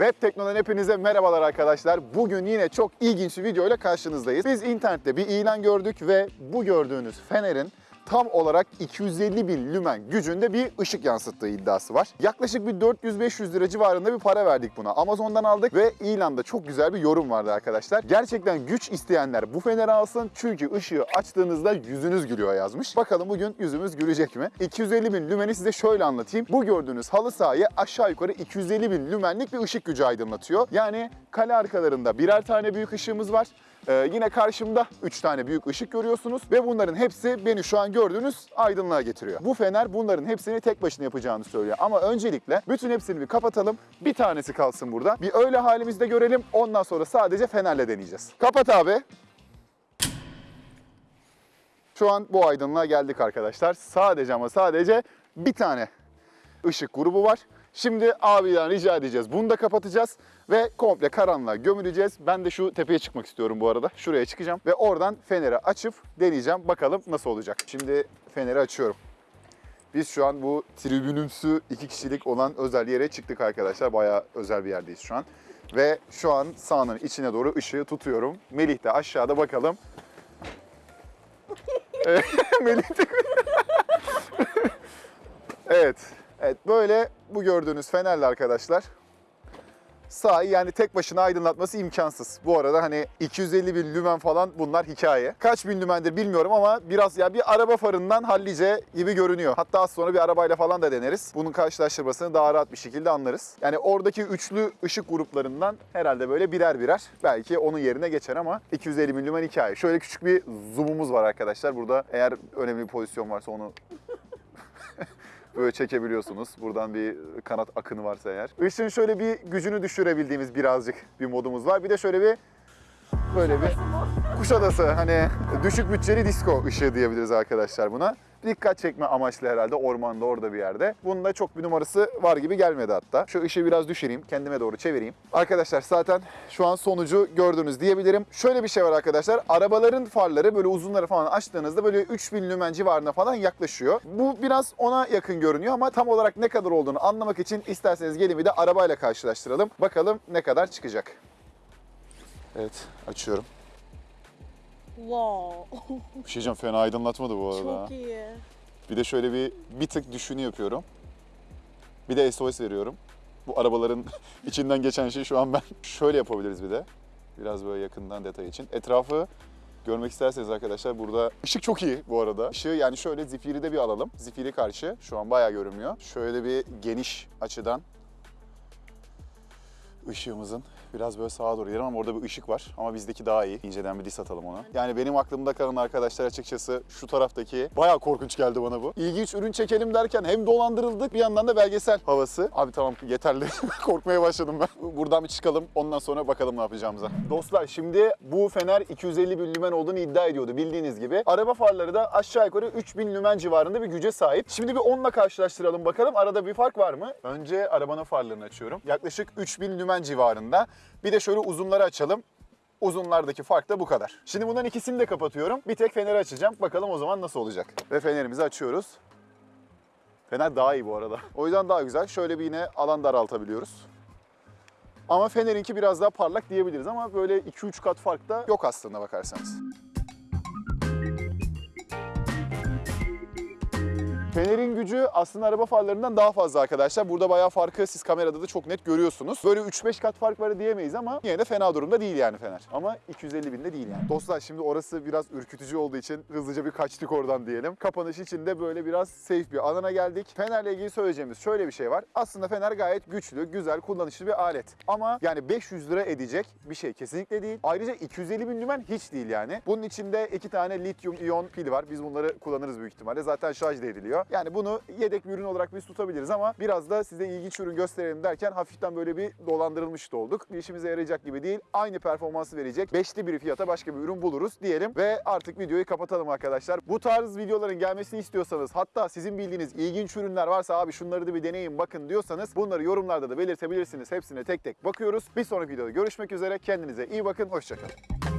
Web Tekno'dan hepinize merhabalar arkadaşlar. Bugün yine çok ilginç bir video ile karşınızdayız. Biz internette bir ilan gördük ve bu gördüğünüz fenerin tam olarak 250 bin lümen gücünde bir ışık yansıttığı iddiası var. Yaklaşık bir 400-500 lira civarında bir para verdik buna. Amazon'dan aldık ve ilanda çok güzel bir yorum vardı arkadaşlar. Gerçekten güç isteyenler bu feneri alsın çünkü ışığı açtığınızda yüzünüz gülüyor yazmış. Bakalım bugün yüzümüz gülecek mi? 250 bin lümeni size şöyle anlatayım. Bu gördüğünüz halı sahayı aşağı yukarı 250 bin lümenlik bir ışık gücü aydınlatıyor. Yani kale arkalarında birer tane büyük ışığımız var. Ee, yine karşımda 3 tane büyük ışık görüyorsunuz ve bunların hepsi beni şu an gördüğünüz aydınlığa getiriyor. Bu fener bunların hepsini tek başına yapacağını söylüyor. Ama öncelikle bütün hepsini bir kapatalım. Bir tanesi kalsın burada. Bir öyle halimizde görelim. Ondan sonra sadece fenerle deneyeceğiz. Kapat abi. Şu an bu aydınlığa geldik arkadaşlar. Sadece ama sadece bir tane ışık grubu var. Şimdi abiden rica edeceğiz. Bunu da kapatacağız ve komple karanlığa gömüleceğiz. Ben de şu tepeye çıkmak istiyorum bu arada. Şuraya çıkacağım ve oradan feneri açıp deneyeceğim. Bakalım nasıl olacak. Şimdi feneri açıyorum. Biz şu an bu tribünümsü iki kişilik olan özel yere çıktık arkadaşlar. Bayağı özel bir yerdeyiz şu an. Ve şu an sahanın içine doğru ışığı tutuyorum. Melih de aşağıda bakalım. Melih de... evet. Evet böyle bu gördüğünüz fenerle arkadaşlar sahayı yani tek başına aydınlatması imkansız. Bu arada hani 250 bin lümen falan bunlar hikaye. Kaç bin lümendir bilmiyorum ama biraz ya bir araba farından hallice gibi görünüyor. Hatta az sonra bir arabayla falan da deneriz. Bunun karşılaştırmasını daha rahat bir şekilde anlarız. Yani oradaki üçlü ışık gruplarından herhalde böyle birer birer belki onun yerine geçer ama 250 bin lümen hikaye. Şöyle küçük bir zoom'umuz var arkadaşlar. Burada eğer önemli bir pozisyon varsa onu böyle çekebiliyorsunuz. Buradan bir kanat akını varsa eğer. Işığın şöyle bir gücünü düşürebildiğimiz birazcık bir modumuz var. Bir de şöyle bir böyle bir Kuşadası hani düşük bütçeli disco ışığı diyebiliriz arkadaşlar buna. Dikkat çekme amaçlı herhalde ormanda orada bir yerde. Bunun da çok bir numarası var gibi gelmedi hatta. Şu ışığı biraz düşüreyim, kendime doğru çevireyim. Arkadaşlar zaten şu an sonucu gördünüz diyebilirim. Şöyle bir şey var arkadaşlar. Arabaların farları böyle uzunları falan açtığınızda böyle 3000 lümen civarına falan yaklaşıyor. Bu biraz ona yakın görünüyor ama tam olarak ne kadar olduğunu anlamak için isterseniz gelin bir de arabayla karşılaştıralım. Bakalım ne kadar çıkacak. Evet, açıyorum. Wow. Bir şey diyeceğim fena aydınlatmadı bu arada. Çok iyi. Bir de şöyle bir bir tık düşünü yapıyorum. Bir de SOS veriyorum. Bu arabaların içinden geçen şey şu an ben. Şöyle yapabiliriz bir de. Biraz böyle yakından detay için. Etrafı görmek isterseniz arkadaşlar burada ışık çok iyi bu arada. Işığı yani şöyle zifiri de bir alalım. Zifiri karşı şu an bayağı görünmüyor. Şöyle bir geniş açıdan ışığımızın biraz böyle sağa doğru gidelim ama orada bir ışık var. Ama bizdeki daha iyi. İnceden bir dis atalım ona. Yani benim aklımda kalan arkadaşlar açıkçası şu taraftaki bayağı korkunç geldi bana bu. İlginç ürün çekelim derken hem dolandırıldık bir yandan da belgesel havası. Abi tamam yeterli. Korkmaya başladım ben. Buradan bir çıkalım ondan sonra bakalım ne yapacağımıza. Dostlar şimdi bu fener 250 bin lümen olduğunu iddia ediyordu bildiğiniz gibi. Araba farları da aşağı yukarı 3000 lümen civarında bir güce sahip. Şimdi bir onunla karşılaştıralım bakalım arada bir fark var mı? Önce arabanın farlarını açıyorum. Yaklaşık 3000 lümen civarında. Bir de şöyle uzunları açalım. Uzunlardaki fark da bu kadar. Şimdi bunların ikisini de kapatıyorum. Bir tek feneri açacağım. Bakalım o zaman nasıl olacak. Ve fenerimizi açıyoruz. Fener daha iyi bu arada. O yüzden daha güzel. Şöyle bir yine alan daraltabiliyoruz. Ama Fener'inki biraz daha parlak diyebiliriz ama böyle 2-3 kat fark da yok aslında bakarsanız. Fener'in gücü aslında araba farlarından daha fazla arkadaşlar. Burada bayağı farkı siz kamerada da çok net görüyorsunuz. Böyle 3-5 kat fark var diyemeyiz ama yine de fena durumda değil yani Fener. Ama 250 binde değil yani. Dostlar şimdi orası biraz ürkütücü olduğu için hızlıca bir kaçtık oradan diyelim. Kapanış için de böyle biraz safe bir alana geldik. Fener'le ilgili söyleyeceğimiz şöyle bir şey var. Aslında Fener gayet güçlü, güzel, kullanışlı bir alet. Ama yani 500 lira edecek bir şey kesinlikle değil. Ayrıca 250 bin lümen hiç değil yani. Bunun içinde iki tane lityum iyon pil var. Biz bunları kullanırız büyük ihtimalle. Zaten şarj da ediliyor. Yani bunu yedek bir ürün olarak biz tutabiliriz ama biraz da size ilginç ürün gösterelim derken hafiften böyle bir dolandırılmış da olduk. Bir işimize yarayacak gibi değil. Aynı performansı verecek. Beşli bir fiyata başka bir ürün buluruz diyelim ve artık videoyu kapatalım arkadaşlar. Bu tarz videoların gelmesini istiyorsanız hatta sizin bildiğiniz ilginç ürünler varsa abi şunları da bir deneyin bakın diyorsanız bunları yorumlarda da belirtebilirsiniz. Hepsine tek tek bakıyoruz. Bir sonraki videoda görüşmek üzere. Kendinize iyi bakın. Hoşçakalın.